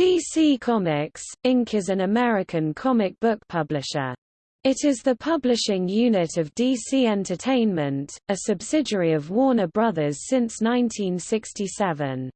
DC Comics, Inc. is an American comic book publisher. It is the publishing unit of DC Entertainment, a subsidiary of Warner Bros. since 1967.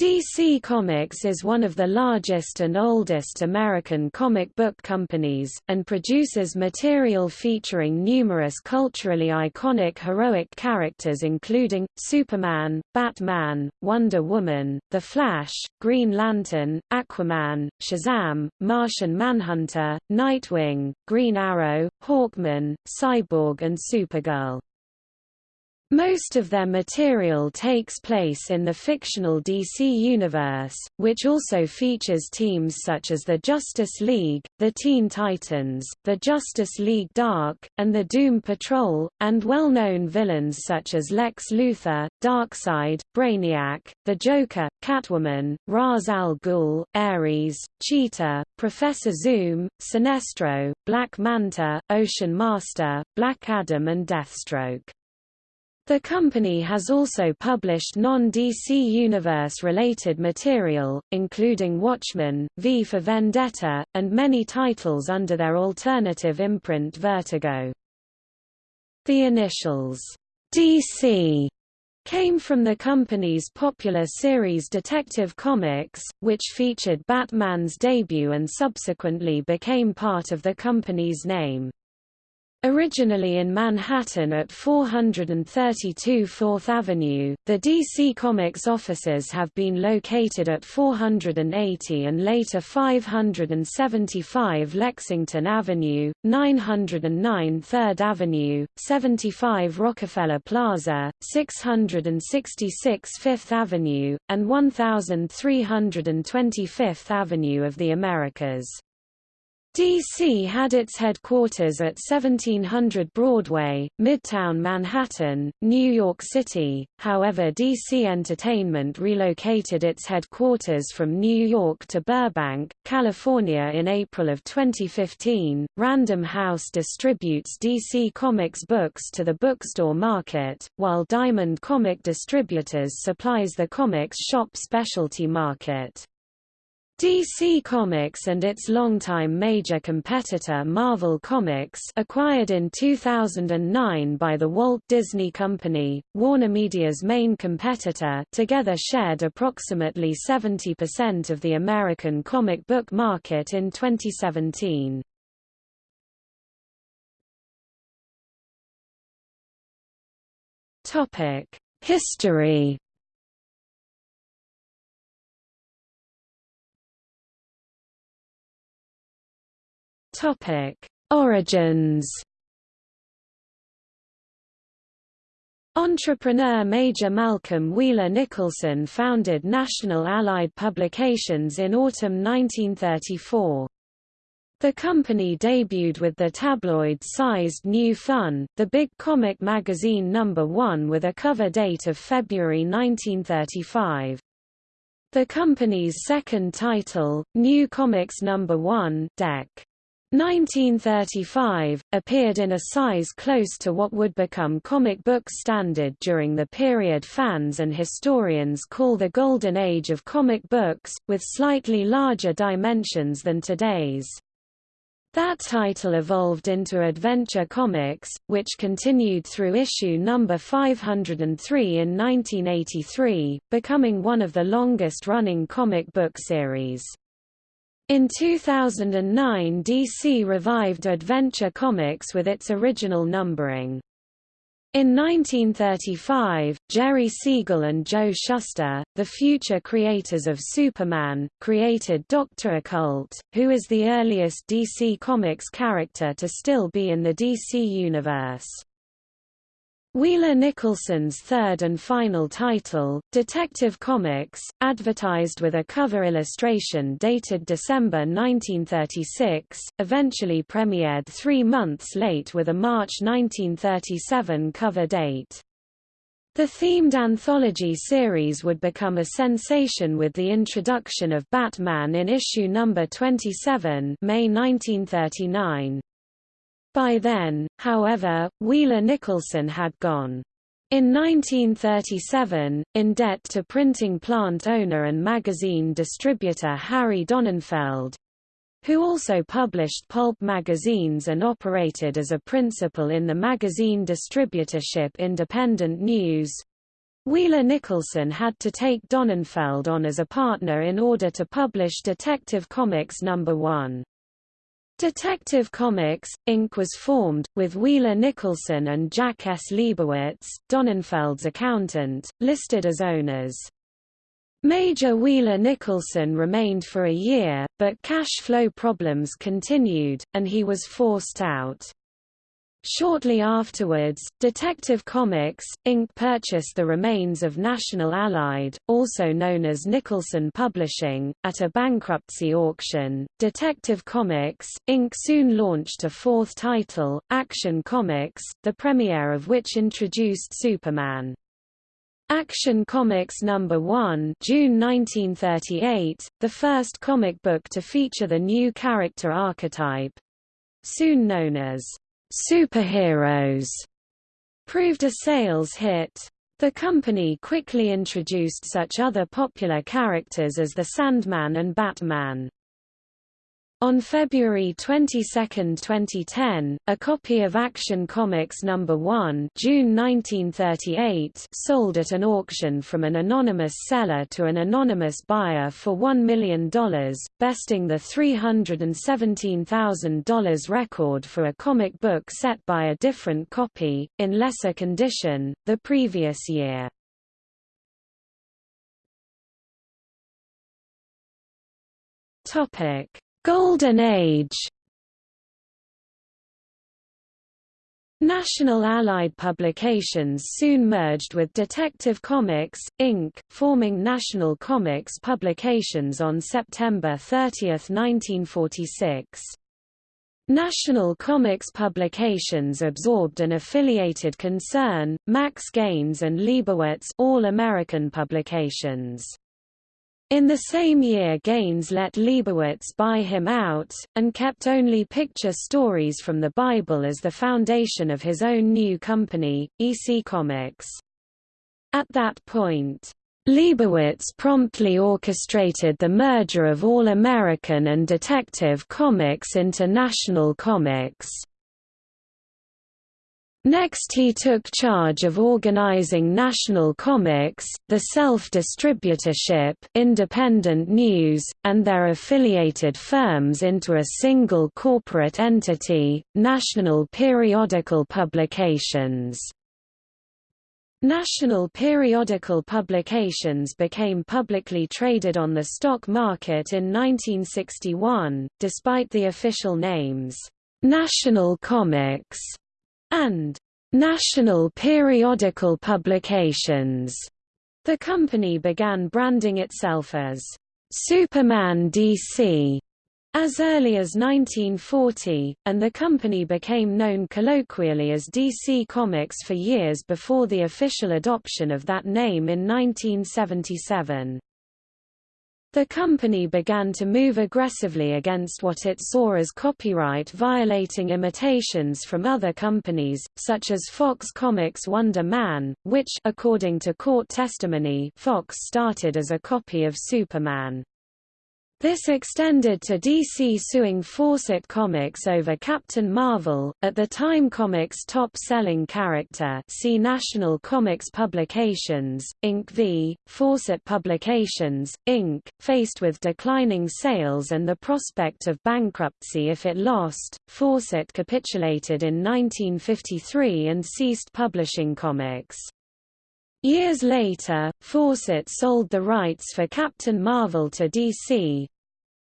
DC Comics is one of the largest and oldest American comic book companies, and produces material featuring numerous culturally iconic heroic characters including, Superman, Batman, Wonder Woman, The Flash, Green Lantern, Aquaman, Shazam, Martian Manhunter, Nightwing, Green Arrow, Hawkman, Cyborg and Supergirl. Most of their material takes place in the fictional DC universe, which also features teams such as the Justice League, the Teen Titans, the Justice League Dark, and the Doom Patrol, and well-known villains such as Lex Luthor, Darkseid, Brainiac, the Joker, Catwoman, Ra's al Ghul, Ares, Cheetah, Professor Zoom, Sinestro, Black Manta, Ocean Master, Black Adam and Deathstroke. The company has also published non-DC Universe-related material, including Watchmen, V for Vendetta, and many titles under their alternative imprint Vertigo. The initials, DC, came from the company's popular series Detective Comics, which featured Batman's debut and subsequently became part of the company's name. Originally in Manhattan at 432 Fourth Avenue, the DC Comics offices have been located at 480 and later 575 Lexington Avenue, 909 Third Avenue, 75 Rockefeller Plaza, 666 Fifth Avenue, and 1325th Avenue of the Americas. DC had its headquarters at 1700 Broadway, Midtown Manhattan, New York City, however DC Entertainment relocated its headquarters from New York to Burbank, California in April of 2015. Random House distributes DC Comics books to the bookstore market, while Diamond Comic Distributors supplies the comics shop specialty market. DC Comics and its longtime major competitor Marvel Comics acquired in 2009 by the Walt Disney Company, Warner Media's main competitor together shared approximately 70% of the American comic book market in 2017. History Topic: Origins. Entrepreneur Major Malcolm Wheeler Nicholson founded National Allied Publications in autumn 1934. The company debuted with the tabloid-sized New Fun, the big comic magazine number 1 with a cover date of February 1935. The company's second title, New Comics Number 1 Dec. 1935, appeared in a size close to what would become comic book standard during the period fans and historians call the Golden Age of comic books, with slightly larger dimensions than today's. That title evolved into Adventure Comics, which continued through issue number 503 in 1983, becoming one of the longest-running comic book series. In 2009 DC revived Adventure Comics with its original numbering. In 1935, Jerry Siegel and Joe Shuster, the future creators of Superman, created Dr. Occult, who is the earliest DC Comics character to still be in the DC universe. Wheeler Nicholson's third and final title, Detective Comics, advertised with a cover illustration dated December 1936, eventually premiered three months late with a March 1937 cover date. The themed anthology series would become a sensation with the introduction of Batman in issue number 27 May 1939. By then, however, Wheeler Nicholson had gone In 1937, in debt to printing plant owner and magazine distributor Harry Donenfeld, who also published pulp magazines and operated as a principal in the magazine distributorship Independent News. Wheeler Nicholson had to take Donenfeld on as a partner in order to publish Detective Comics No. 1. Detective Comics, Inc. was formed, with Wheeler Nicholson and Jack S. Leibowitz, Donenfeld's accountant, listed as owners. Major Wheeler Nicholson remained for a year, but cash flow problems continued, and he was forced out. Shortly afterwards, Detective Comics, Inc. purchased the remains of National Allied, also known as Nicholson Publishing, at a bankruptcy auction. Detective Comics, Inc. soon launched a fourth title, Action Comics, the premiere of which introduced Superman. Action Comics No. 1 June 1938, the first comic book to feature the new character archetype—soon known as superheroes proved a sales hit. The company quickly introduced such other popular characters as the Sandman and Batman. On February 22, 2010, a copy of Action Comics No. 1 June 1938 sold at an auction from an anonymous seller to an anonymous buyer for $1 million, besting the $317,000 record for a comic book set by a different copy, in lesser condition, the previous year. Topic Golden Age National Allied Publications soon merged with Detective Comics, Inc., forming National Comics Publications on September 30, 1946. National Comics Publications absorbed an affiliated concern, Max Gaines and Leibowitz All American Publications. In the same year Gaines let Leibowitz buy him out, and kept only picture stories from the Bible as the foundation of his own new company, EC Comics. At that point, Leibowitz promptly orchestrated the merger of All American and Detective Comics into National Comics. Next he took charge of organizing National Comics, the self-distributorship Independent News, and their affiliated firms into a single corporate entity, National Periodical Publications. National Periodical Publications became publicly traded on the stock market in 1961, despite the official names, National Comics and National Periodical Publications. The company began branding itself as Superman DC as early as 1940, and the company became known colloquially as DC Comics for years before the official adoption of that name in 1977. The company began to move aggressively against what it saw as copyright-violating imitations from other companies, such as Fox Comics Wonder Man, which according to court testimony Fox started as a copy of Superman. This extended to DC suing Fawcett Comics over Captain Marvel, at the time comics' top-selling character see National Comics Publications, Inc. v. Fawcett Publications, Inc., faced with declining sales and the prospect of bankruptcy if it lost, Fawcett capitulated in 1953 and ceased publishing comics. Years later, Fawcett sold the rights for Captain Marvel to DC,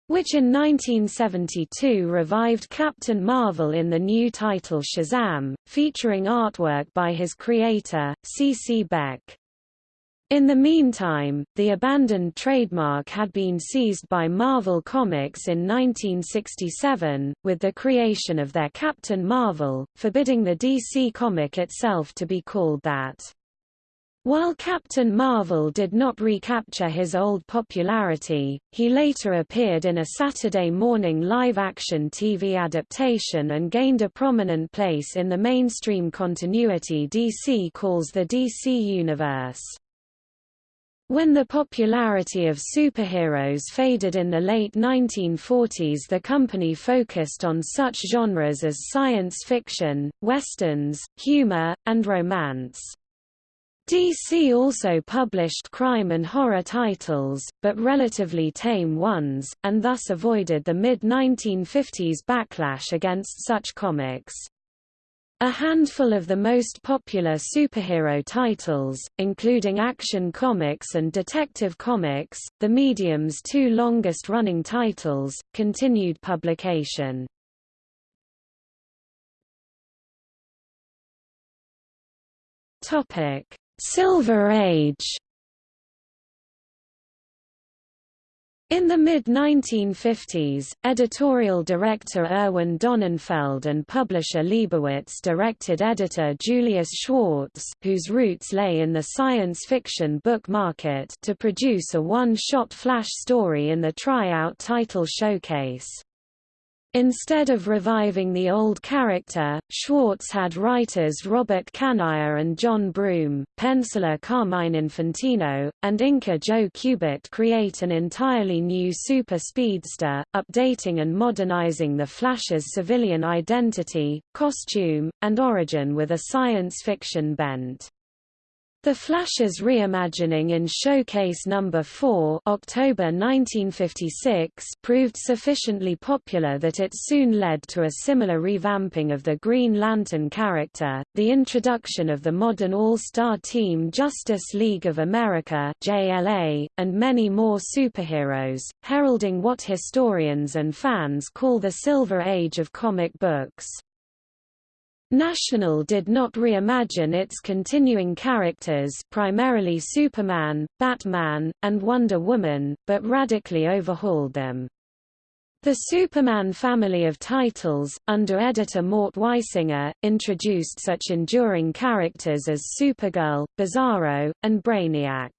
which in 1972 revived Captain Marvel in the new title Shazam, featuring artwork by his creator, C. C. Beck. In the meantime, the abandoned trademark had been seized by Marvel Comics in 1967, with the creation of their Captain Marvel, forbidding the DC comic itself to be called that. While Captain Marvel did not recapture his old popularity, he later appeared in a Saturday morning live-action TV adaptation and gained a prominent place in the mainstream continuity DC calls the DC Universe. When the popularity of superheroes faded in the late 1940s the company focused on such genres as science fiction, westerns, humor, and romance. DC also published crime and horror titles, but relatively tame ones, and thus avoided the mid-1950s backlash against such comics. A handful of the most popular superhero titles, including Action Comics and Detective Comics, the medium's two longest-running titles, continued publication. Topic: Silver Age In the mid-1950s, editorial director Irwin Donenfeld and publisher Leibowitz directed editor Julius Schwartz whose roots lay in the science fiction book market to produce a one-shot flash story in the Tryout title showcase. Instead of reviving the old character, Schwartz had writers Robert Kanigher and John Broome, penciler Carmine Infantino, and inker Joe Kubert create an entirely new super speedster, updating and modernizing the Flash's civilian identity, costume, and origin with a science fiction bent. The Flash's reimagining in Showcase No. 4 October 1956 proved sufficiently popular that it soon led to a similar revamping of the Green Lantern character, the introduction of the modern all-star team Justice League of America JLA, and many more superheroes, heralding what historians and fans call the Silver Age of comic books. National did not reimagine its continuing characters primarily Superman, Batman, and Wonder Woman, but radically overhauled them. The Superman family of titles, under editor Mort Weisinger, introduced such enduring characters as Supergirl, Bizarro, and Brainiac.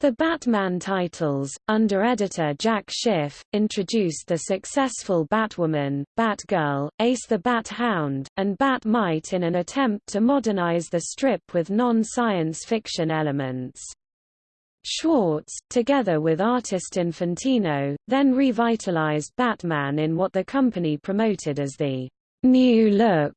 The Batman titles, under editor Jack Schiff, introduced the successful Batwoman, Batgirl, Ace the Bat-Hound, and Bat-Mite in an attempt to modernize the strip with non-science fiction elements. Schwartz, together with artist Infantino, then revitalized Batman in what the company promoted as the new look,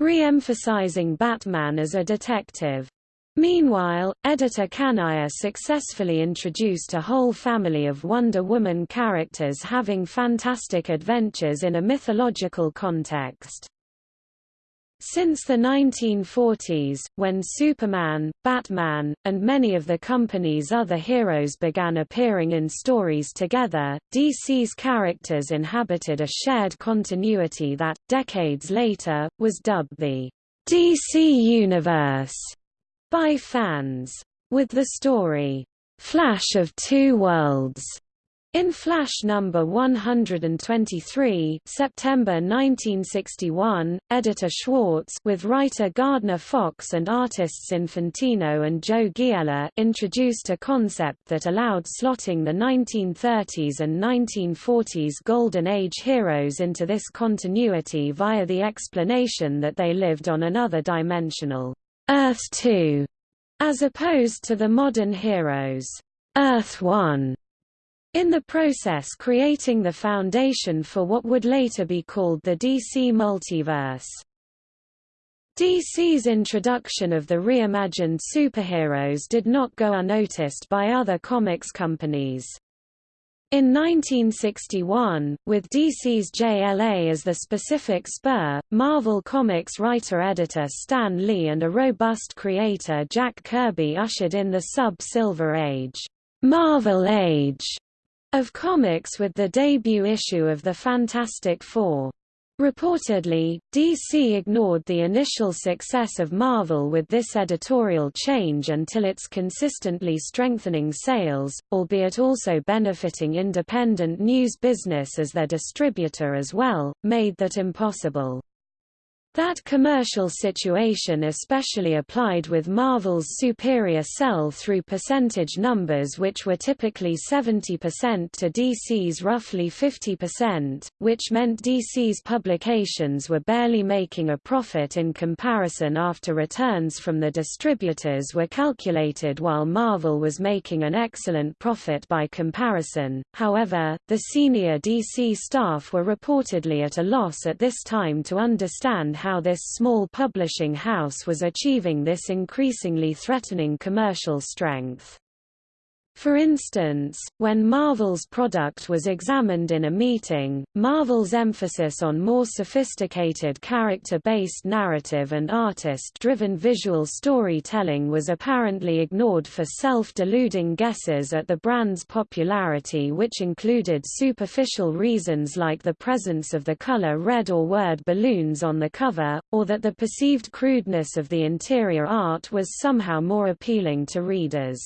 re-emphasizing Batman as a detective. Meanwhile, editor Kanigher successfully introduced a whole family of Wonder Woman characters having fantastic adventures in a mythological context. Since the 1940s, when Superman, Batman, and many of the company's other heroes began appearing in stories together, DC's characters inhabited a shared continuity that, decades later, was dubbed the DC Universe by fans. With the story, Flash of Two Worlds, in Flash number 123, September 1961, editor Schwartz with writer Gardner Fox and artists Infantino and Joe Giella introduced a concept that allowed slotting the 1930s and 1940s Golden Age heroes into this continuity via the explanation that they lived on another dimensional Earth 2, as opposed to the modern heroes, Earth 1, in the process creating the foundation for what would later be called the DC multiverse. DC's introduction of the reimagined superheroes did not go unnoticed by other comics companies. In 1961, with DC's JLA as the specific spur, Marvel Comics writer-editor Stan Lee and a robust creator Jack Kirby ushered in the sub-Silver Age, Marvel Age of comics with the debut issue of the Fantastic Four. Reportedly, DC ignored the initial success of Marvel with this editorial change until its consistently strengthening sales, albeit also benefiting independent news business as their distributor as well, made that impossible. That commercial situation especially applied with Marvel's superior sell-through percentage numbers which were typically 70% to DC's roughly 50%, which meant DC's publications were barely making a profit in comparison after returns from the distributors were calculated while Marvel was making an excellent profit by comparison. However, the senior DC staff were reportedly at a loss at this time to understand how how this small publishing house was achieving this increasingly threatening commercial strength. For instance, when Marvel's product was examined in a meeting, Marvel's emphasis on more sophisticated character-based narrative and artist-driven visual storytelling was apparently ignored for self-deluding guesses at the brand's popularity which included superficial reasons like the presence of the color red or word balloons on the cover, or that the perceived crudeness of the interior art was somehow more appealing to readers.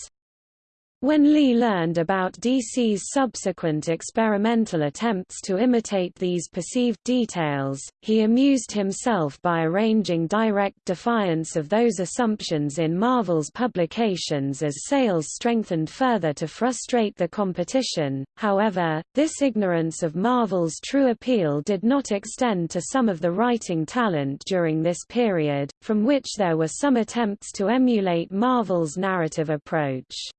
When Lee learned about DC's subsequent experimental attempts to imitate these perceived details, he amused himself by arranging direct defiance of those assumptions in Marvel's publications as sales strengthened further to frustrate the competition. However, this ignorance of Marvel's true appeal did not extend to some of the writing talent during this period, from which there were some attempts to emulate Marvel's narrative approach.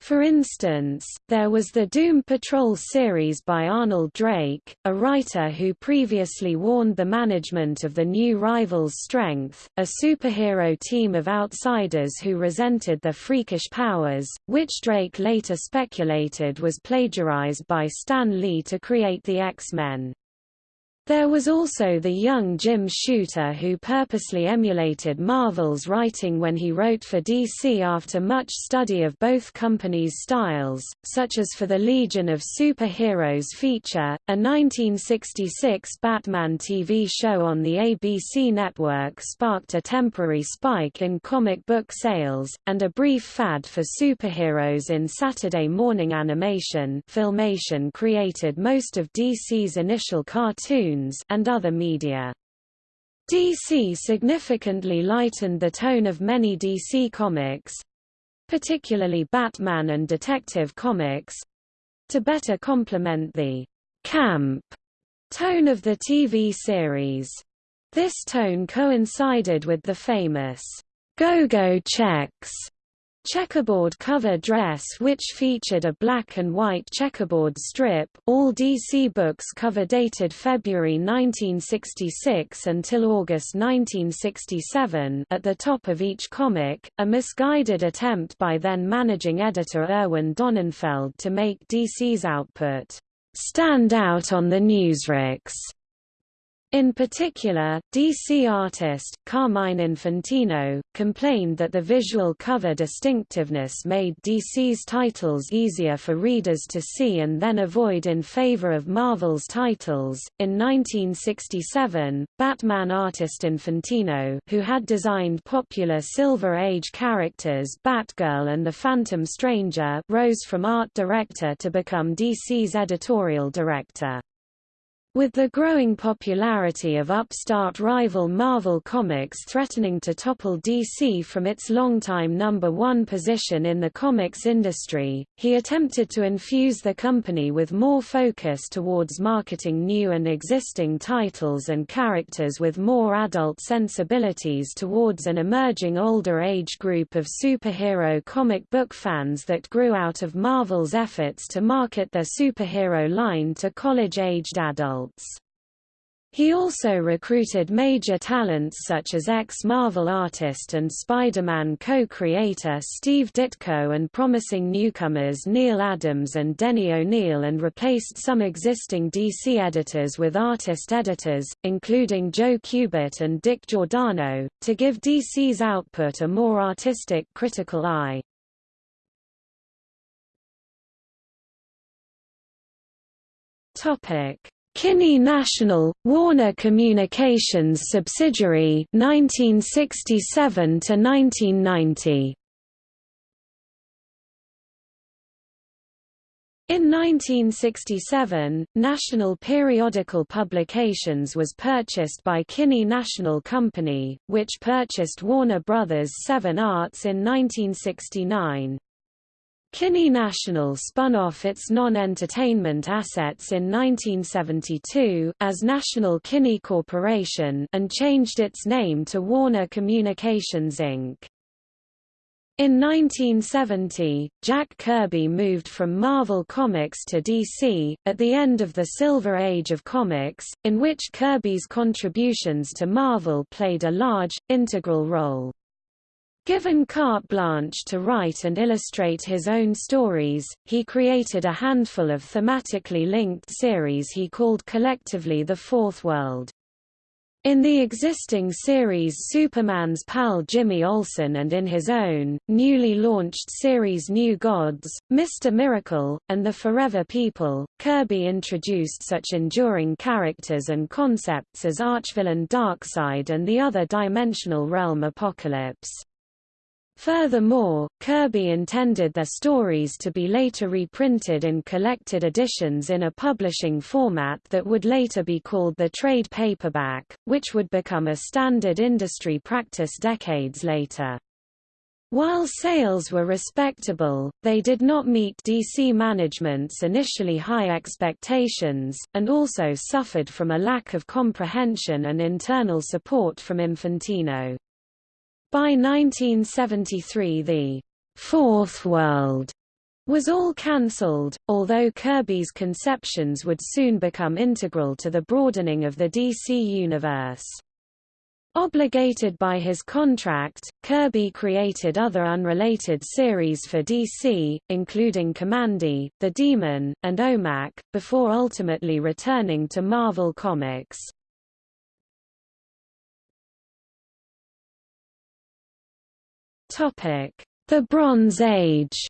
For instance, there was the Doom Patrol series by Arnold Drake, a writer who previously warned the management of the new rival's strength, a superhero team of outsiders who resented their freakish powers, which Drake later speculated was plagiarized by Stan Lee to create the X-Men. There was also the young Jim Shooter who purposely emulated Marvel's writing when he wrote for DC after much study of both companies' styles, such as for the Legion of Super-Heroes feature, a 1966 Batman TV show on the ABC network sparked a temporary spike in comic book sales, and a brief fad for superheroes in Saturday morning animation Filmation created most of DC's initial cartoons and other media. DC significantly lightened the tone of many DC comics, particularly Batman and Detective Comics, to better complement the camp tone of the TV series. This tone coincided with the famous Go-Go Checks checkerboard cover dress which featured a black and white checkerboard strip. All DC books cover dated February 1966 until August 1967 at the top of each comic, a misguided attempt by then managing editor Irwin Donenfeld to make DC's output stand out on the newsracks. In particular, DC artist, Carmine Infantino, complained that the visual cover distinctiveness made DC's titles easier for readers to see and then avoid in favor of Marvel's titles. In 1967, Batman artist Infantino, who had designed popular Silver Age characters Batgirl and the Phantom Stranger, rose from art director to become DC's editorial director. With the growing popularity of upstart rival Marvel Comics threatening to topple DC from its longtime number one position in the comics industry, he attempted to infuse the company with more focus towards marketing new and existing titles and characters with more adult sensibilities towards an emerging older age group of superhero comic book fans that grew out of Marvel's efforts to market their superhero line to college-aged adults adults. He also recruited major talents such as ex-Marvel artist and Spider-Man co-creator Steve Ditko and promising newcomers Neal Adams and Denny O'Neil and replaced some existing DC editors with artist editors, including Joe Kubert and Dick Giordano, to give DC's output a more artistic critical eye. Topic Kinney National, Warner Communications subsidiary 1967 to 1990. In 1967, National Periodical Publications was purchased by Kinney National Company, which purchased Warner Brothers Seven Arts in 1969. Kinney National spun off its non-entertainment assets in 1972 as National Kinney Corporation and changed its name to Warner Communications Inc. In 1970, Jack Kirby moved from Marvel Comics to DC, at the end of the Silver Age of comics, in which Kirby's contributions to Marvel played a large, integral role. Given carte blanche to write and illustrate his own stories, he created a handful of thematically linked series he called collectively the Fourth World. In the existing series Superman's pal Jimmy Olsen and in his own, newly launched series New Gods, Mr. Miracle, and The Forever People, Kirby introduced such enduring characters and concepts as Archvillain Darkseid and the other dimensional realm Apokolips. Furthermore, Kirby intended their stories to be later reprinted in collected editions in a publishing format that would later be called the trade paperback, which would become a standard industry practice decades later. While sales were respectable, they did not meet DC management's initially high expectations, and also suffered from a lack of comprehension and internal support from Infantino. By 1973 the Fourth World was all cancelled, although Kirby's conceptions would soon become integral to the broadening of the DC universe. Obligated by his contract, Kirby created other unrelated series for DC, including Kamandi, The Demon, and OMAC, before ultimately returning to Marvel Comics. The Bronze Age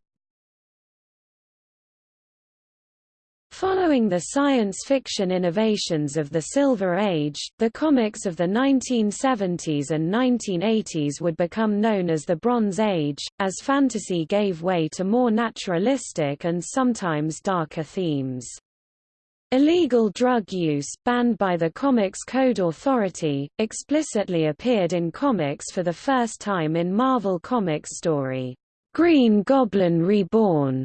Following the science fiction innovations of the Silver Age, the comics of the 1970s and 1980s would become known as the Bronze Age, as fantasy gave way to more naturalistic and sometimes darker themes. Illegal drug use, banned by the Comics Code Authority, explicitly appeared in comics for the first time in Marvel Comics story, Green Goblin Reborn,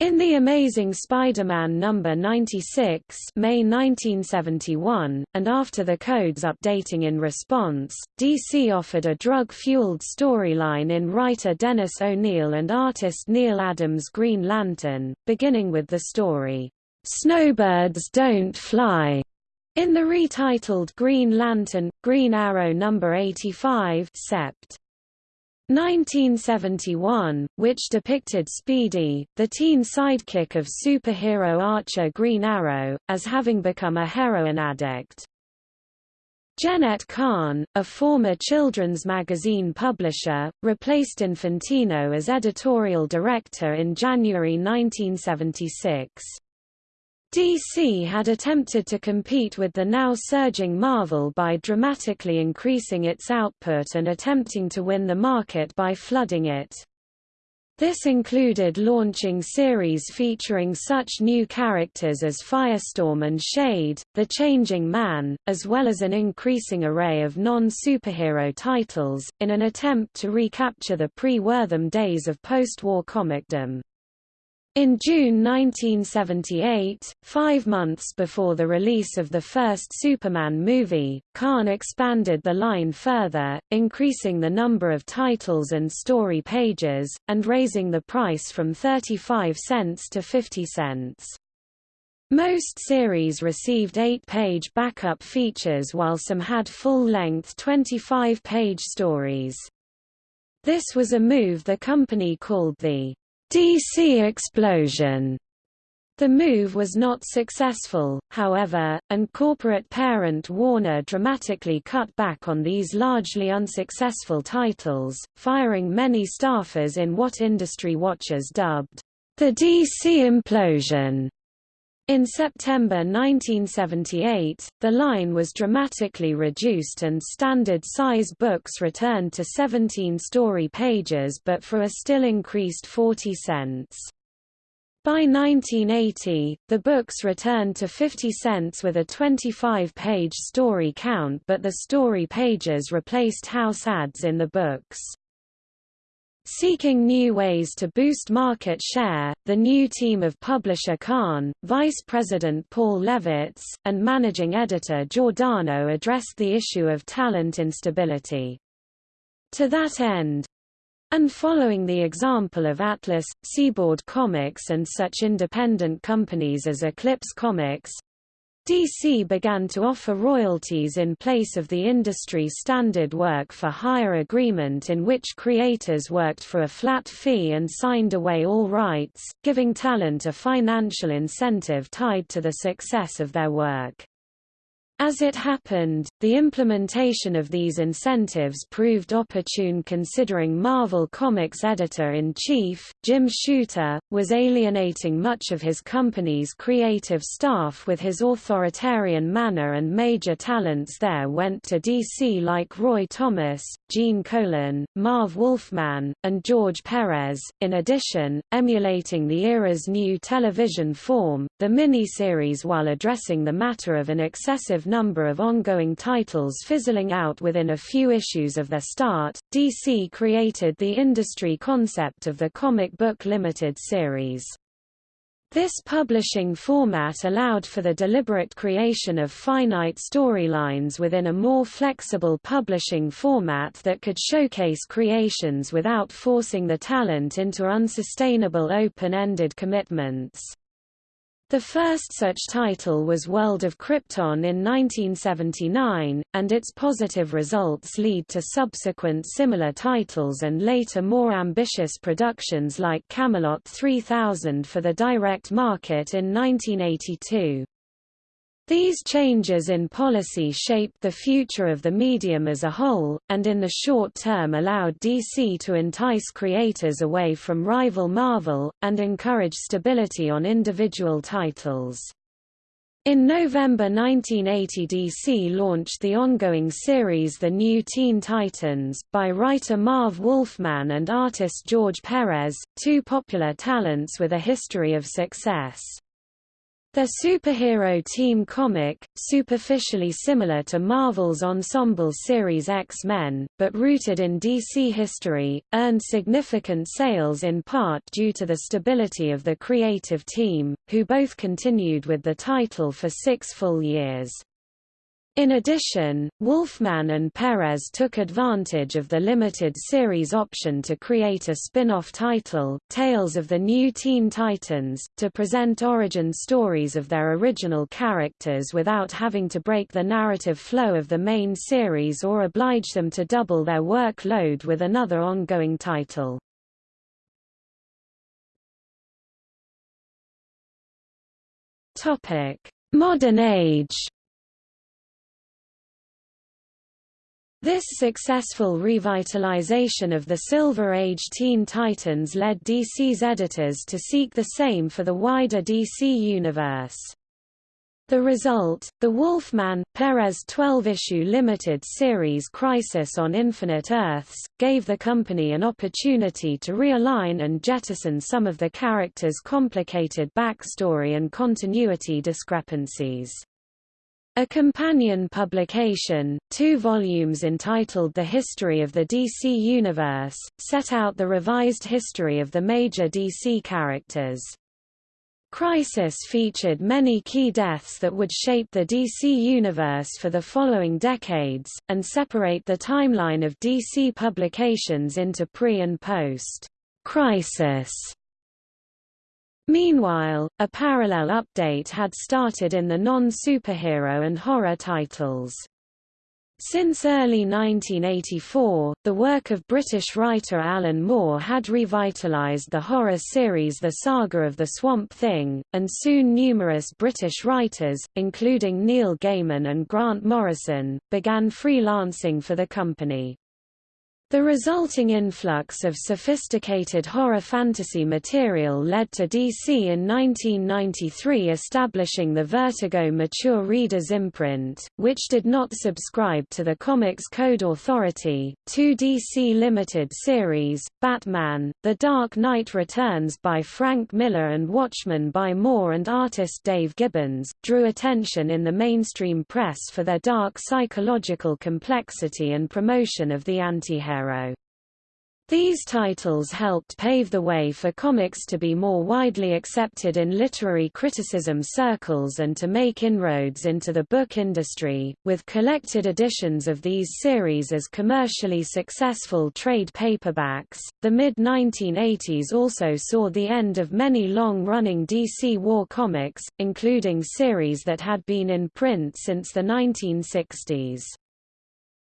in The Amazing Spider-Man No. 96 May 1971, and after the code's updating in response, DC offered a drug-fueled storyline in writer Dennis O'Neil and artist Neal Adams' Green Lantern, beginning with the story, Snowbirds Don't Fly, in the retitled Green Lantern, Green Arrow No. 85 Sept. 1971, which depicted Speedy, the teen sidekick of superhero archer Green Arrow, as having become a heroin addict. Jenette Kahn, a former children's magazine publisher, replaced Infantino as editorial director in January 1976. DC had attempted to compete with the now surging Marvel by dramatically increasing its output and attempting to win the market by flooding it. This included launching series featuring such new characters as Firestorm and Shade, The Changing Man, as well as an increasing array of non-superhero titles, in an attempt to recapture the pre-Wertham days of post-war comicdom. In June 1978, five months before the release of the first Superman movie, Kahn expanded the line further, increasing the number of titles and story pages, and raising the price from 35 cents to 50 cents. Most series received eight-page backup features while some had full-length 25-page stories. This was a move the company called the DC Explosion. The move was not successful, however, and corporate parent Warner dramatically cut back on these largely unsuccessful titles, firing many staffers in what industry watchers dubbed the DC implosion. In September 1978, the line was dramatically reduced and standard-size books returned to 17 story pages but for a still increased 40 cents. By 1980, the books returned to 50 cents with a 25-page story count but the story pages replaced house ads in the books. Seeking new ways to boost market share, the new team of publisher Kahn, vice president Paul Levitz, and managing editor Giordano addressed the issue of talent instability. To that end, and following the example of Atlas, Seaboard Comics and such independent companies as Eclipse Comics, DC began to offer royalties in place of the industry standard work for hire agreement in which creators worked for a flat fee and signed away all rights, giving talent a financial incentive tied to the success of their work. As it happened, the implementation of these incentives proved opportune considering Marvel Comics editor-in-chief, Jim Shooter, was alienating much of his company's creative staff with his authoritarian manner and major talents there went to DC like Roy Thomas, Gene Colan, Marv Wolfman, and George Perez. In addition, emulating the era's new television form, the miniseries while addressing the matter of an excessive number of ongoing titles fizzling out within a few issues of their start, DC created the industry concept of the comic book limited series. This publishing format allowed for the deliberate creation of finite storylines within a more flexible publishing format that could showcase creations without forcing the talent into unsustainable open-ended commitments. The first such title was World of Krypton in 1979, and its positive results lead to subsequent similar titles and later more ambitious productions like Camelot 3000 for the direct market in 1982. These changes in policy shaped the future of the medium as a whole, and in the short term allowed DC to entice creators away from rival Marvel, and encourage stability on individual titles. In November 1980 DC launched the ongoing series The New Teen Titans, by writer Marv Wolfman and artist George Perez, two popular talents with a history of success. Their superhero team comic, superficially similar to Marvel's ensemble series X-Men, but rooted in DC history, earned significant sales in part due to the stability of the creative team, who both continued with the title for six full years. In addition, Wolfman and Perez took advantage of the limited series option to create a spin-off title, Tales of the New Teen Titans, to present origin stories of their original characters without having to break the narrative flow of the main series or oblige them to double their workload with another ongoing title. Modern age This successful revitalization of the Silver Age Teen Titans led DC's editors to seek the same for the wider DC universe. The result, the Wolfman, Perez 12-issue limited series Crisis on Infinite Earths, gave the company an opportunity to realign and jettison some of the characters' complicated backstory and continuity discrepancies. A companion publication, two volumes entitled The History of the DC Universe, set out the revised history of the major DC characters. Crisis featured many key deaths that would shape the DC universe for the following decades, and separate the timeline of DC publications into pre- and post-Crisis Meanwhile, a parallel update had started in the non-superhero and horror titles. Since early 1984, the work of British writer Alan Moore had revitalized the horror series The Saga of the Swamp Thing, and soon numerous British writers, including Neil Gaiman and Grant Morrison, began freelancing for the company. The resulting influx of sophisticated horror fantasy material led to DC in 1993 establishing the Vertigo Mature Readers imprint, which did not subscribe to the Comics Code Authority. Two DC limited series, Batman, The Dark Knight Returns by Frank Miller and Watchmen by Moore and artist Dave Gibbons, drew attention in the mainstream press for their dark psychological complexity and promotion of the anti-hero Arrow. These titles helped pave the way for comics to be more widely accepted in literary criticism circles and to make inroads into the book industry, with collected editions of these series as commercially successful trade paperbacks. The mid 1980s also saw the end of many long running DC war comics, including series that had been in print since the 1960s.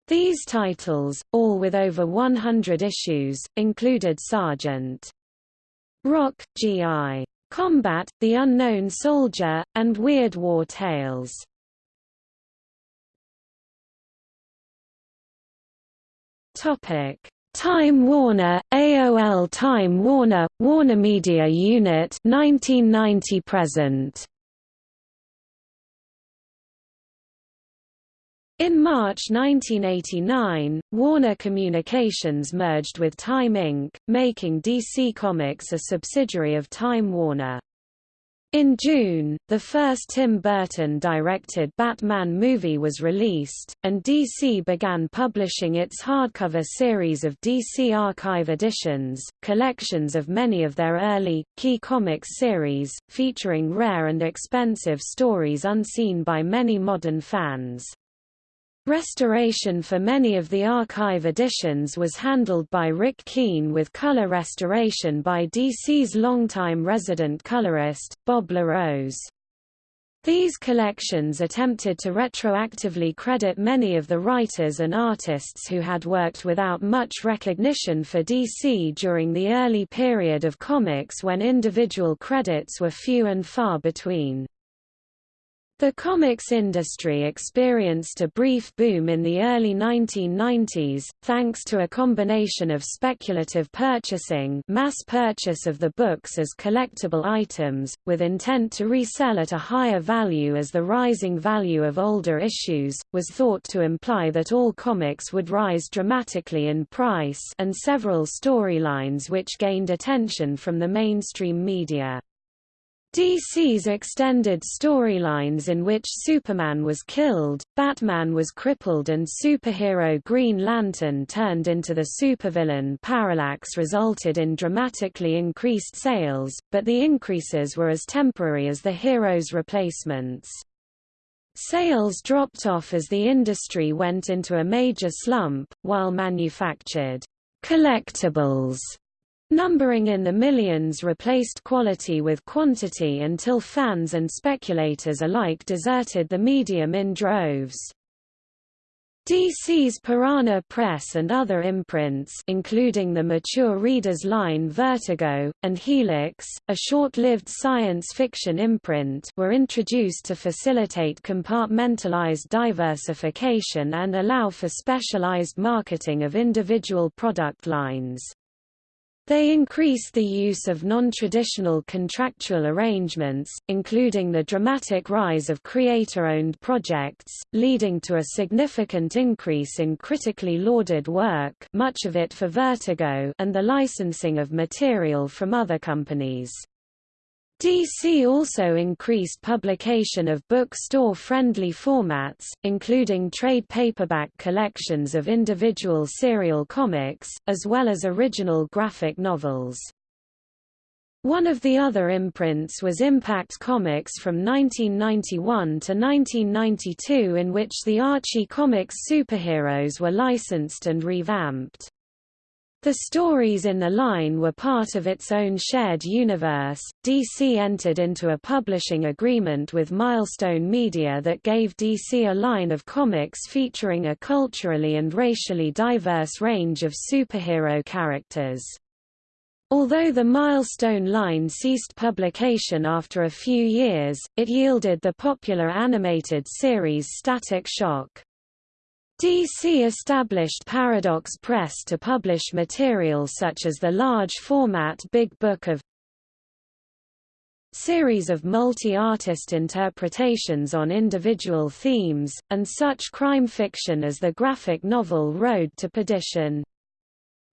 These titles, all with over 100 issues, included Sgt. Rock, G.I. Combat, The Unknown Soldier, and Weird War Tales. Topic: Time Warner, AOL Time Warner, Warner Media Unit 1990 present. In March 1989, Warner Communications merged with Time Inc., making DC Comics a subsidiary of Time Warner. In June, the first Tim Burton-directed Batman movie was released, and DC began publishing its hardcover series of DC Archive editions, collections of many of their early, key comics series, featuring rare and expensive stories unseen by many modern fans. Restoration for many of the archive editions was handled by Rick Keene with color restoration by DC's longtime resident colorist, Bob LeRose. These collections attempted to retroactively credit many of the writers and artists who had worked without much recognition for DC during the early period of comics when individual credits were few and far between. The comics industry experienced a brief boom in the early 1990s, thanks to a combination of speculative purchasing mass purchase of the books as collectible items, with intent to resell at a higher value as the rising value of older issues, was thought to imply that all comics would rise dramatically in price and several storylines which gained attention from the mainstream media. DC's extended storylines in which Superman was killed, Batman was crippled and superhero Green Lantern turned into the supervillain Parallax resulted in dramatically increased sales, but the increases were as temporary as the hero's replacements. Sales dropped off as the industry went into a major slump, while manufactured collectibles Numbering in the millions replaced quality with quantity until fans and speculators alike deserted the medium in droves. DC's Piranha Press and other imprints including the mature readers line Vertigo, and Helix, a short-lived science fiction imprint were introduced to facilitate compartmentalized diversification and allow for specialized marketing of individual product lines. They increased the use of non-traditional contractual arrangements, including the dramatic rise of creator-owned projects, leading to a significant increase in critically lauded work much of it for Vertigo and the licensing of material from other companies. DC also increased publication of bookstore-friendly formats, including trade paperback collections of individual serial comics, as well as original graphic novels. One of the other imprints was Impact Comics from 1991 to 1992 in which the Archie Comics superheroes were licensed and revamped. The stories in the line were part of its own shared universe. DC entered into a publishing agreement with Milestone Media that gave DC a line of comics featuring a culturally and racially diverse range of superhero characters. Although the Milestone line ceased publication after a few years, it yielded the popular animated series Static Shock. DC established Paradox Press to publish material such as the large-format Big Book of series of multi-artist interpretations on individual themes, and such crime fiction as the graphic novel Road to Perdition.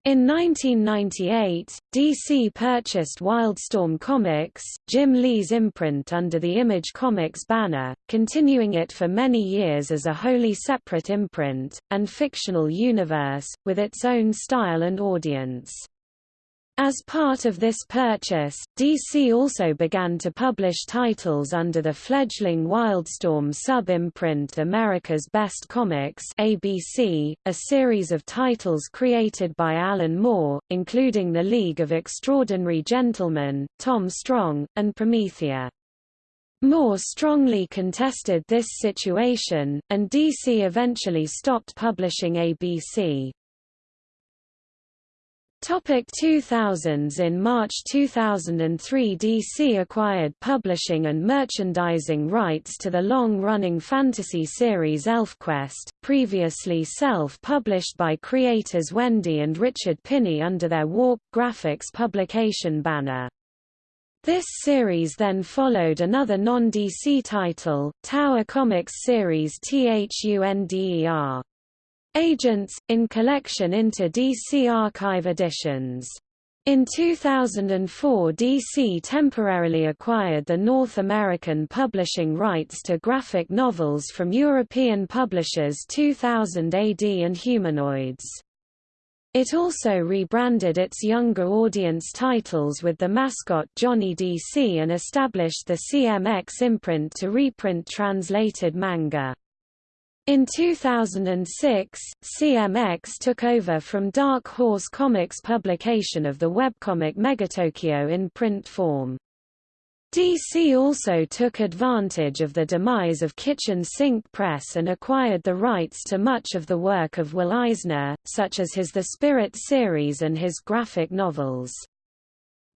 In 1998, DC purchased Wildstorm Comics, Jim Lee's imprint under the Image Comics banner, continuing it for many years as a wholly separate imprint, and fictional universe, with its own style and audience. As part of this purchase, DC also began to publish titles under the fledgling Wildstorm sub-imprint America's Best Comics ABC, a series of titles created by Alan Moore, including The League of Extraordinary Gentlemen, Tom Strong, and Promethea. Moore strongly contested this situation, and DC eventually stopped publishing ABC. Topic 2000s In March 2003 DC acquired publishing and merchandising rights to the long-running fantasy series ElfQuest, previously self-published by creators Wendy and Richard Pini under their Warp Graphics publication banner. This series then followed another non-DC title, Tower Comics series THUNDER. Agents, in collection into DC Archive editions. In 2004 DC temporarily acquired the North American publishing rights to graphic novels from European publishers 2000 AD and Humanoids. It also rebranded its younger audience titles with the mascot Johnny DC and established the CMX imprint to reprint translated manga. In 2006, CMX took over from Dark Horse Comics publication of the webcomic Megatokyo in print form. DC also took advantage of the demise of Kitchen Sink Press and acquired the rights to much of the work of Will Eisner, such as his The Spirit series and his graphic novels.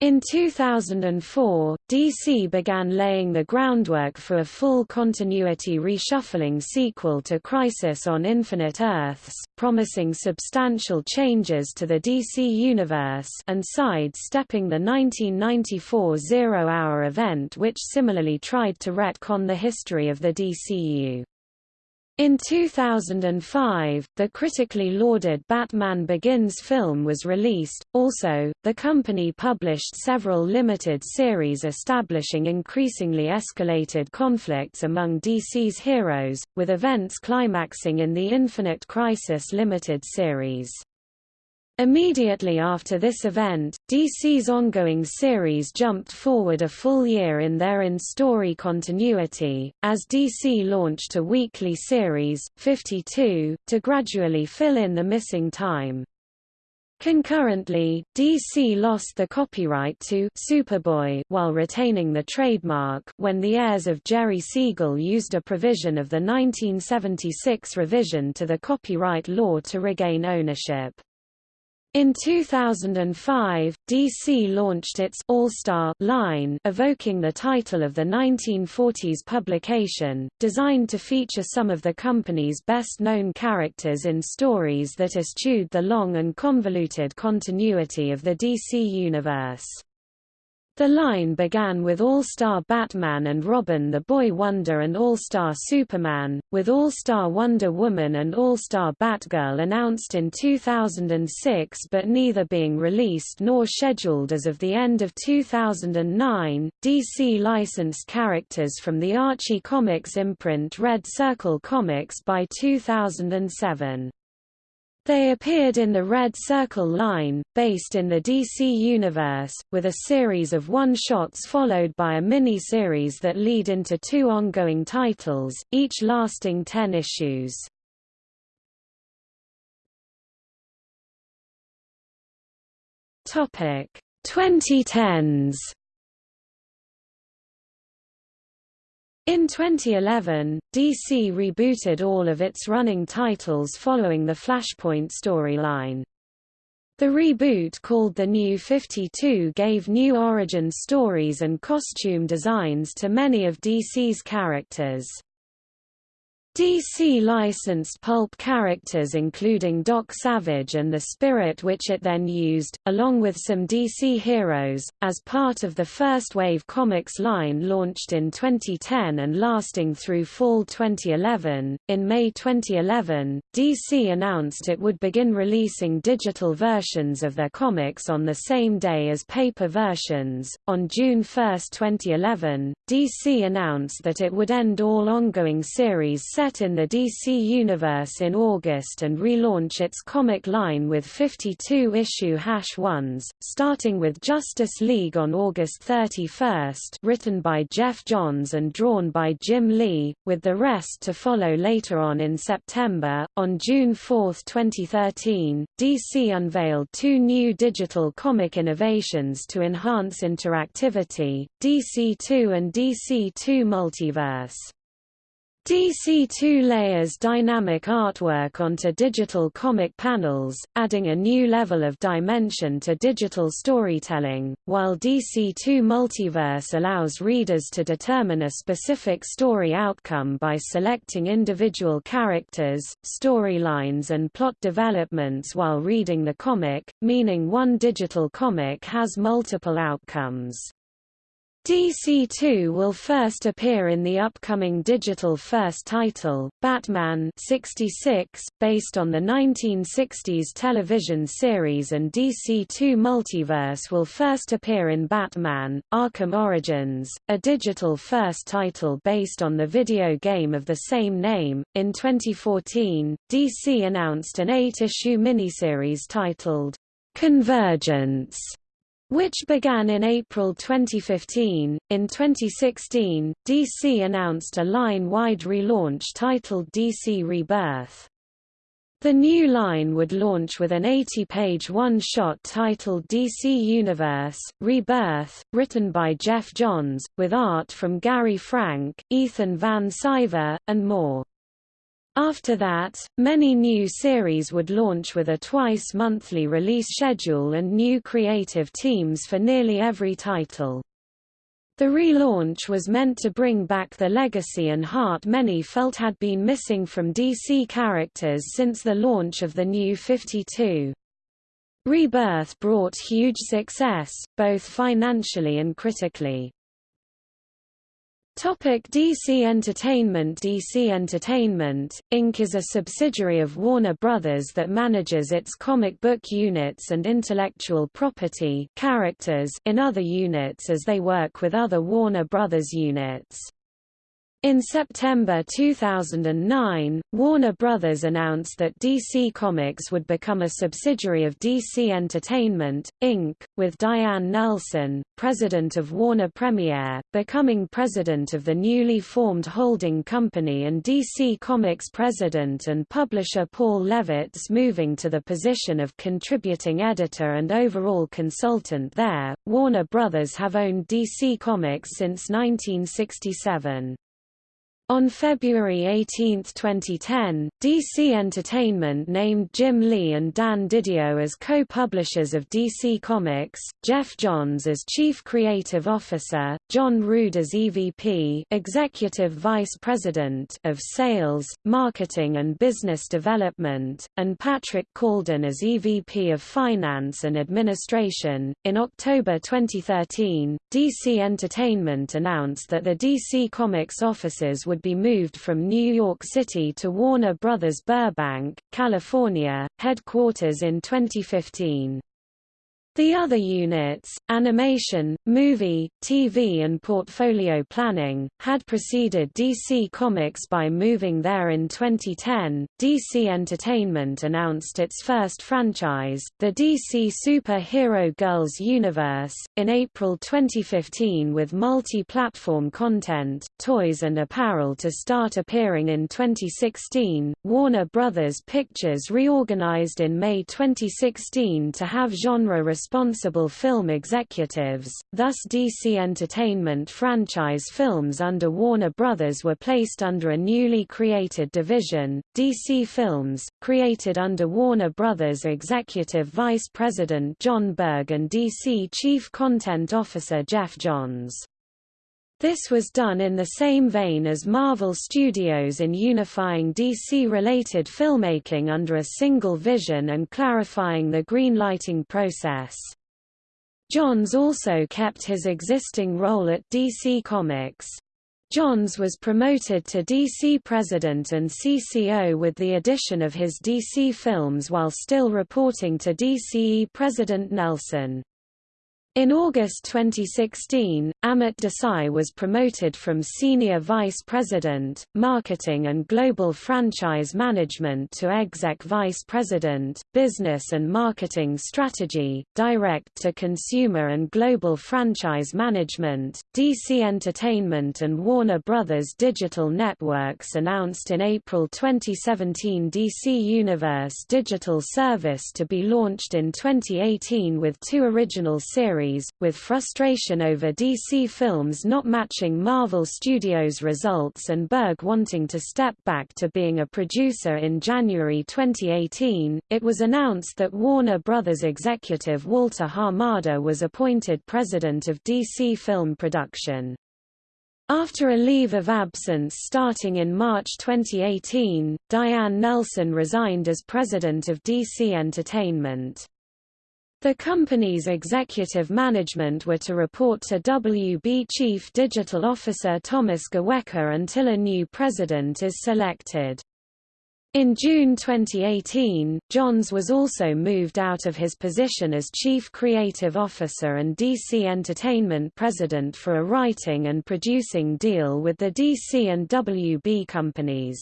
In 2004, DC began laying the groundwork for a full continuity reshuffling sequel to Crisis on Infinite Earths, promising substantial changes to the DC universe and side-stepping the 1994 Zero Hour event which similarly tried to retcon the history of the DCU. In 2005, the critically lauded Batman Begins film was released. Also, the company published several limited series establishing increasingly escalated conflicts among DC's heroes, with events climaxing in the Infinite Crisis limited series. Immediately after this event, DC's ongoing series jumped forward a full year in their in-story continuity, as DC launched a weekly series, 52, to gradually fill in the missing time. Concurrently, DC lost the copyright to Superboy while retaining the trademark when the heirs of Jerry Siegel used a provision of the 1976 revision to the copyright law to regain ownership. In 2005, DC launched its All-Star line evoking the title of the 1940s publication, designed to feature some of the company's best-known characters in stories that eschewed the long and convoluted continuity of the DC universe. The line began with All-Star Batman and Robin the Boy Wonder and All-Star Superman, with All-Star Wonder Woman and All-Star Batgirl announced in 2006 but neither being released nor scheduled as of the end of 2009. DC licensed characters from the Archie Comics imprint Red Circle Comics by 2007. They appeared in the Red Circle line, based in the DC Universe, with a series of one-shots followed by a mini-series that lead into two ongoing titles, each lasting ten issues. Topic 2010s In 2011, DC rebooted all of its running titles following the Flashpoint storyline. The reboot called The New 52 gave new origin stories and costume designs to many of DC's characters. DC licensed pulp characters including Doc Savage and the Spirit which it then used, along with some DC heroes, as part of the First Wave Comics line launched in 2010 and lasting through fall 2011. In May 2011, DC announced it would begin releasing digital versions of their comics on the same day as paper versions. On June 1, 2011, DC announced that it would end all ongoing series set in the DC Universe in August and relaunch its comic line with 52-issue Hash Ones, starting with Justice League on August 31 written by Geoff Johns and drawn by Jim Lee, with the rest to follow later on in September. On June 4, 2013, DC unveiled two new digital comic innovations to enhance interactivity, DC2 and DC2 Multiverse. DC2 layers dynamic artwork onto digital comic panels, adding a new level of dimension to digital storytelling, while DC2 Multiverse allows readers to determine a specific story outcome by selecting individual characters, storylines and plot developments while reading the comic, meaning one digital comic has multiple outcomes. DC2 will first appear in the upcoming digital first title, Batman 66, based on the 1960s television series and DC2 Multiverse will first appear in Batman, Arkham Origins, a digital first title based on the video game of the same name. In 2014, DC announced an eight-issue miniseries titled, Convergence which began in April 2015. In 2016, DC announced a line-wide relaunch titled DC Rebirth. The new line would launch with an 80-page one-shot titled DC Universe, Rebirth, written by Geoff Johns, with art from Gary Frank, Ethan Van Sciver, and more. After that, many new series would launch with a twice-monthly release schedule and new creative teams for nearly every title. The relaunch was meant to bring back the legacy and heart many felt had been missing from DC characters since the launch of the New 52. Rebirth brought huge success, both financially and critically. Topic DC Entertainment DC Entertainment, Inc. is a subsidiary of Warner Brothers that manages its comic book units and intellectual property characters in other units as they work with other Warner Brothers units. In September 2009, Warner Brothers announced that DC Comics would become a subsidiary of DC Entertainment, Inc., with Diane Nelson, president of Warner Premiere, becoming president of the newly formed holding company and DC Comics president and publisher Paul Levitz moving to the position of contributing editor and overall consultant there. Warner Brothers have owned DC Comics since 1967. On February 18, 2010, DC Entertainment named Jim Lee and Dan Didio as co-publishers of DC Comics, Geoff Johns as Chief Creative Officer, John Rood as EVP Executive Vice President of Sales, Marketing and Business Development, and Patrick Caldon as EVP of Finance and Administration. In October 2013, DC Entertainment announced that the DC Comics offices would would be moved from New York City to Warner Brothers Burbank, California, headquarters in 2015. The other units, animation, movie, TV and portfolio planning, had preceded DC Comics by moving there in 2010. DC Entertainment announced its first franchise, the DC Super-Hero Girls Universe, in April 2015 with multi-platform content, toys and apparel to start appearing in 2016. Warner Brothers Pictures reorganized in May 2016 to have genre responsible film executives, thus DC Entertainment franchise films under Warner Brothers were placed under a newly created division, DC Films, created under Warner Brothers Executive Vice President John Berg and DC Chief Content Officer Geoff Johns. This was done in the same vein as Marvel Studios in unifying DC-related filmmaking under a single vision and clarifying the greenlighting process. Johns also kept his existing role at DC Comics. Johns was promoted to DC President and CCO with the addition of his DC films while still reporting to DCE President Nelson. In August 2016, Amit Desai was promoted from Senior Vice President, Marketing and Global Franchise Management to Exec Vice President, Business and Marketing Strategy, Direct to Consumer and Global Franchise Management. DC Entertainment and Warner Brothers Digital Networks announced in April 2017 DC Universe Digital Service to be launched in 2018 with two original series series, with frustration over DC films not matching Marvel Studios' results and Berg wanting to step back to being a producer in January 2018, it was announced that Warner Brothers executive Walter Hamada was appointed president of DC Film Production. After a leave of absence starting in March 2018, Diane Nelson resigned as president of DC Entertainment. The company's executive management were to report to WB Chief Digital Officer Thomas Gewecke until a new president is selected. In June 2018, Johns was also moved out of his position as Chief Creative Officer and DC Entertainment President for a writing and producing deal with the DC and WB companies.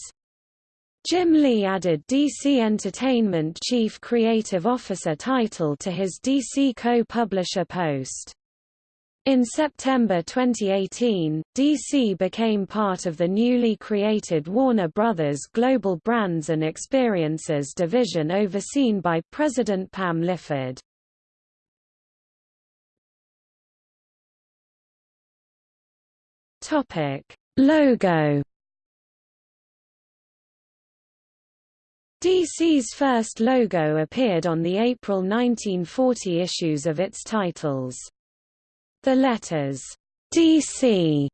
Jim Lee added DC Entertainment Chief Creative Officer title to his DC co-publisher post. In September 2018, DC became part of the newly created Warner Brothers Global Brands and Experiences division overseen by President Pam Lifford. Logo DC's first logo appeared on the April 1940 issues of its titles. The letters DC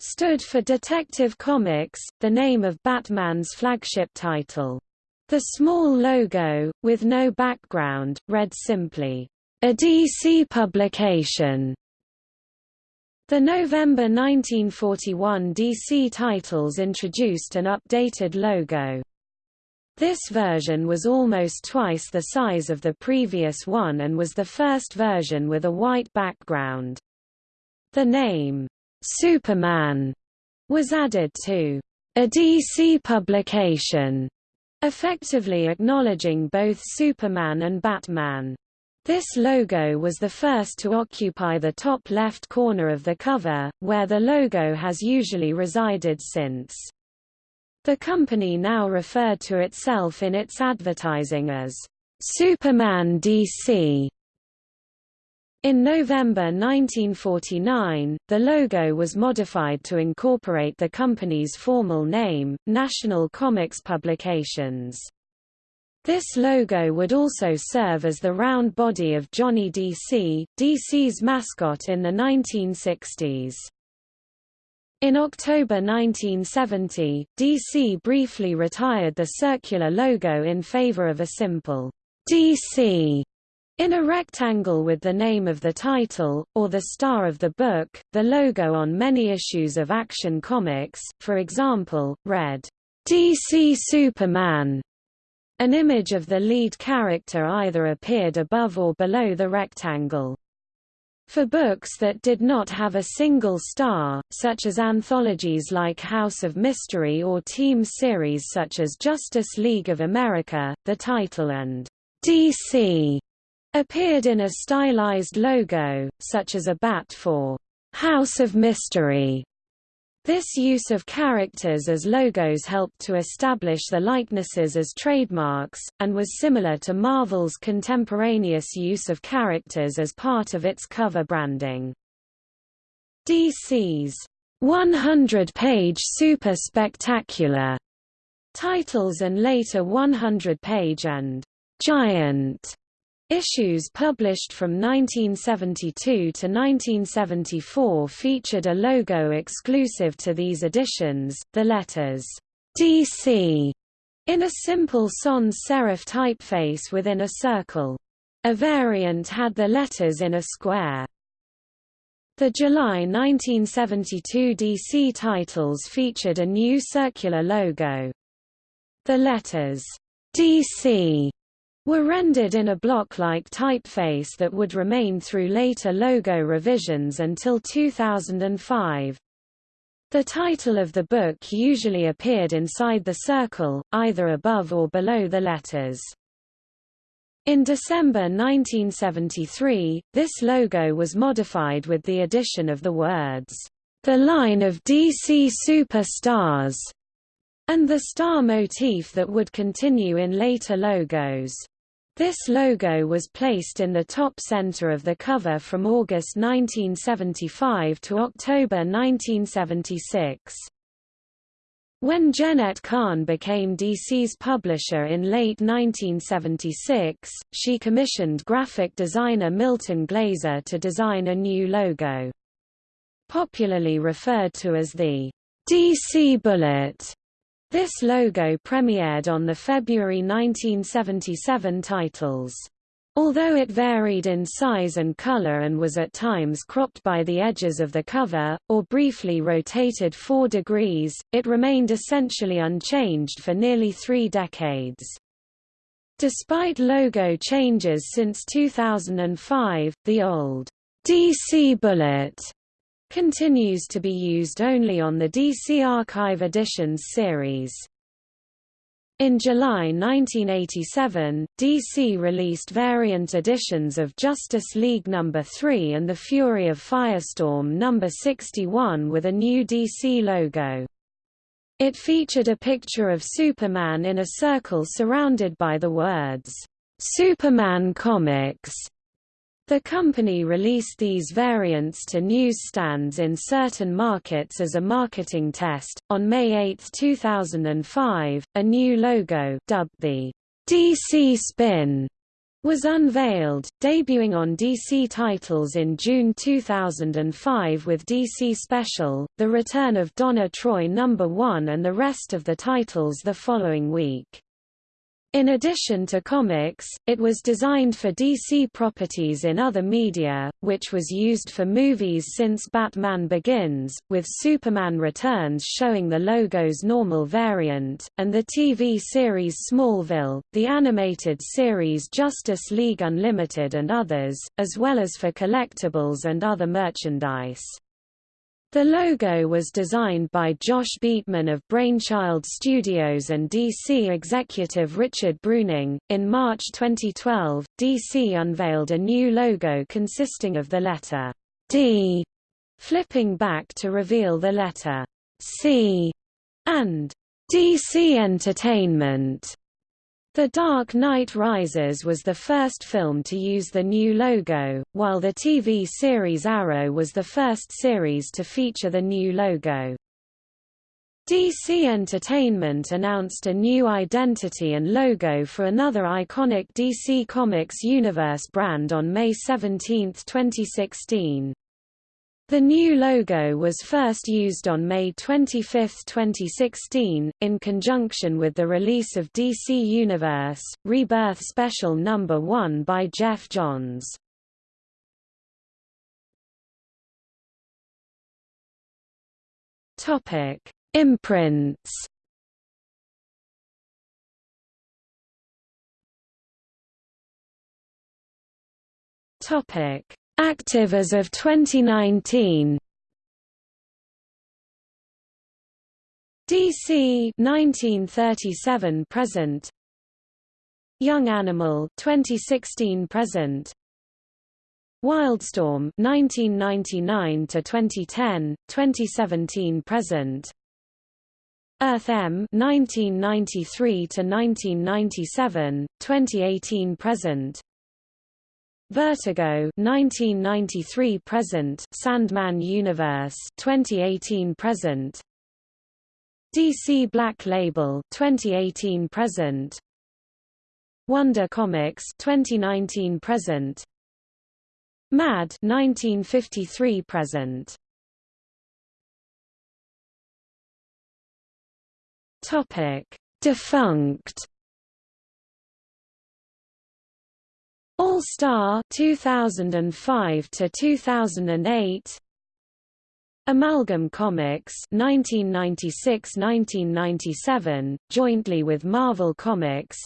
stood for Detective Comics, the name of Batman's flagship title. The small logo, with no background, read simply, a DC publication. The November 1941 DC titles introduced an updated logo. This version was almost twice the size of the previous one and was the first version with a white background. The name, Superman, was added to a DC publication, effectively acknowledging both Superman and Batman. This logo was the first to occupy the top left corner of the cover, where the logo has usually resided since. The company now referred to itself in its advertising as Superman DC. In November 1949, the logo was modified to incorporate the company's formal name, National Comics Publications. This logo would also serve as the round body of Johnny DC, DC's mascot in the 1960s. In October 1970, DC briefly retired the circular logo in favor of a simple DC in a rectangle with the name of the title, or the star of the book, the logo on many issues of Action Comics, for example, read, DC Superman. An image of the lead character either appeared above or below the rectangle. For books that did not have a single star, such as anthologies like House of Mystery or team series such as Justice League of America, the title and DC appeared in a stylized logo, such as a bat for House of Mystery. This use of characters as logos helped to establish the likenesses as trademarks, and was similar to Marvel's contemporaneous use of characters as part of its cover branding. DC's 100-page Super Spectacular titles and later 100-page and Giant Issues published from 1972 to 1974 featured a logo exclusive to these editions, the letters DC in a simple sans serif typeface within a circle. A variant had the letters in a square. The July 1972 DC titles featured a new circular logo. The letters DC were rendered in a block-like typeface that would remain through later logo revisions until 2005. The title of the book usually appeared inside the circle, either above or below the letters. In December 1973, this logo was modified with the addition of the words, "...the line of DC superstars", and the star motif that would continue in later logos. This logo was placed in the top center of the cover from August 1975 to October 1976. When Jenette Kahn became DC's publisher in late 1976, she commissioned graphic designer Milton Glaser to design a new logo. Popularly referred to as the DC Bullet, this logo premiered on the February 1977 titles. Although it varied in size and color and was at times cropped by the edges of the cover, or briefly rotated 4 degrees, it remained essentially unchanged for nearly three decades. Despite logo changes since 2005, the old DC Bullet continues to be used only on the DC Archive Editions series. In July 1987, DC released variant editions of Justice League No. 3 and The Fury of Firestorm No. 61 with a new DC logo. It featured a picture of Superman in a circle surrounded by the words, "'Superman Comics' The company released these variants to newsstands in certain markets as a marketing test. On May 8, 2005, a new logo, dubbed the DC Spin, was unveiled, debuting on DC titles in June 2005 with DC Special, The Return of Donna Troy No. 1 and the rest of the titles the following week. In addition to comics, it was designed for DC properties in other media, which was used for movies since Batman Begins, with Superman Returns showing the logo's normal variant, and the TV series Smallville, the animated series Justice League Unlimited and others, as well as for collectibles and other merchandise. The logo was designed by Josh Beatman of Brainchild Studios and DC executive Richard Bruning. In March 2012, DC unveiled a new logo consisting of the letter D, flipping back to reveal the letter C, and DC Entertainment. The Dark Knight Rises was the first film to use the new logo, while the TV series Arrow was the first series to feature the new logo. DC Entertainment announced a new identity and logo for another iconic DC Comics universe brand on May 17, 2016. The new logo was first used on May 25, 2016, in conjunction with the release of DC Universe, Rebirth Special No. 1 by Geoff Johns. Imprints Topic Active as of 2019 DC 1937 present. Young Animal 2016 present. Wildstorm 1999 to 2010 2017 present. Earth M 1993 to 1997 2018 present Vertigo 1993 present Sandman Universe 2018 present. DC Black Label 2018 present. Wonder Comics 2019 present. Mad 1953 present. Topic. Defunct All Star 2005 to 2008 Amalgam Comics 1996-1997 jointly with Marvel Comics.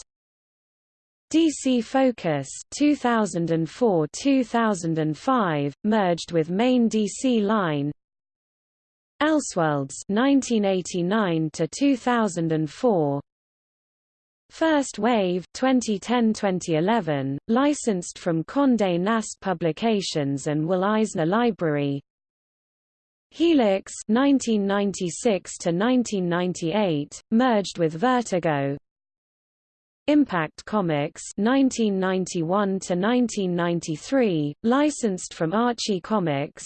DC Focus 2004-2005 merged with main DC line. Elseworlds 1989 to 2004 First Wave 2010-2011 licensed from Condé Nast Publications and Will Eisner Library. Helix 1996 to 1998 merged with Vertigo. Impact Comics 1991 to 1993 licensed from Archie Comics.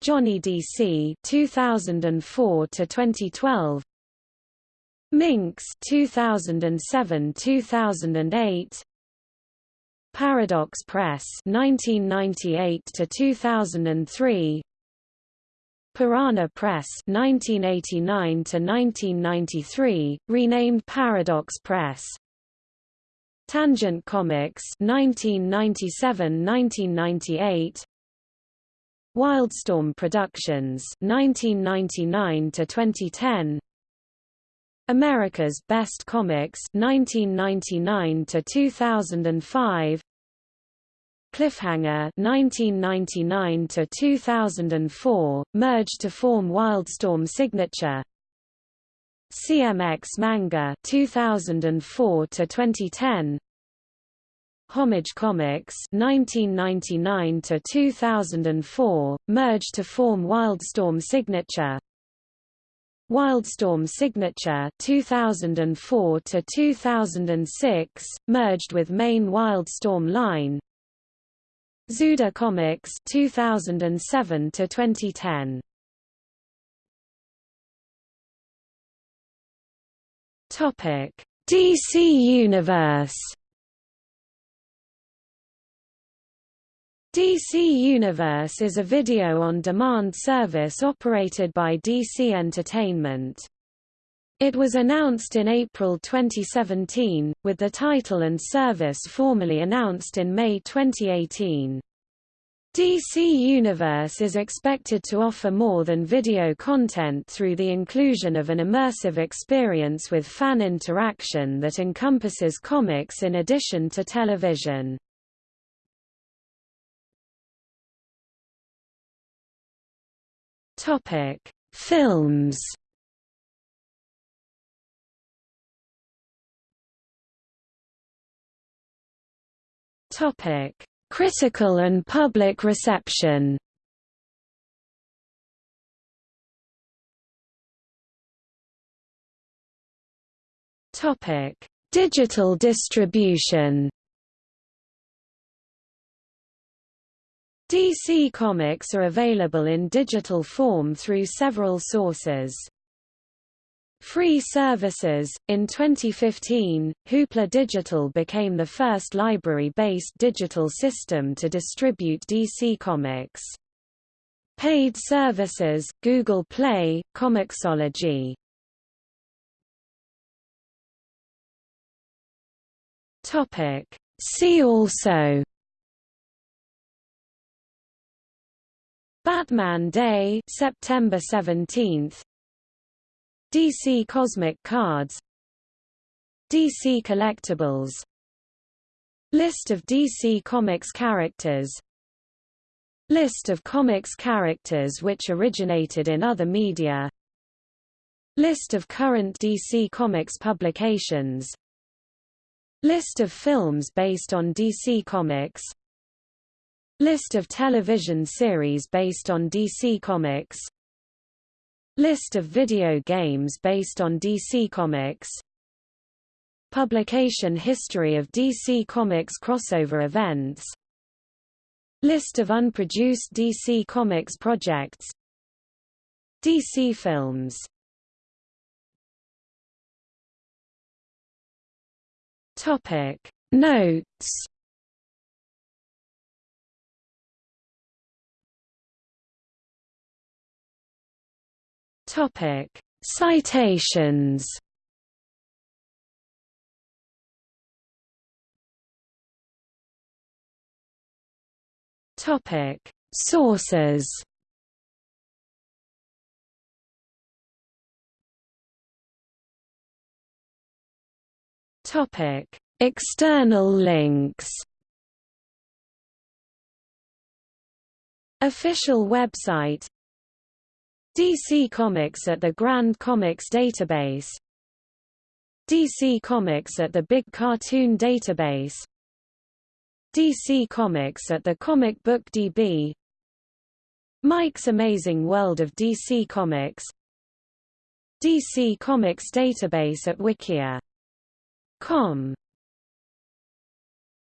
Johnny DC 2004 to 2012 Minx 2007-2008 Paradox Press 1998 to 2003 Piranha Press 1989 to 1993 renamed Paradox Press. Tangent Comics 1997-1998 Wildstorm Productions 1999 to 2010 America's Best Comics 1999 to 2005 Cliffhanger 1999 to 2004 merged to form Wildstorm Signature. CMX Manga 2004 to 2010 Homage Comics 1999 to 2004 merged to form Wildstorm Signature Wildstorm Signature 2004 to 2006 merged with main Wildstorm line. Zuda Comics 2007 to 2010 Topic DC Universe DC Universe is a video-on-demand service operated by DC Entertainment. It was announced in April 2017, with the title and service formally announced in May 2018. DC Universe is expected to offer more than video content through the inclusion of an immersive experience with fan interaction that encompasses comics in addition to television. Topic: Films. Topic: Critical and public reception. Topic: Digital distribution. DC Comics are available in digital form through several sources. Free services. In 2015, Hoopla Digital became the first library-based digital system to distribute DC Comics. Paid services, Google Play, Comixology. Topic. See also Batman Day September 17th DC Cosmic Cards. DC Collectibles. List of DC Comics characters. List of comics characters which originated in other media. List of current DC Comics publications. List of films based on DC Comics List of television series based on DC Comics. List of video games based on DC Comics. Publication history of DC Comics crossover events. List of unproduced DC Comics projects. DC films. Topic. Notes Topic. Citations Topic. Sources Topic. External links Official website DC Comics at the Grand Comics Database. DC Comics at the Big Cartoon Database. DC Comics at the Comic Book DB Mike's Amazing World of DC Comics. DC Comics Database at Wikia.com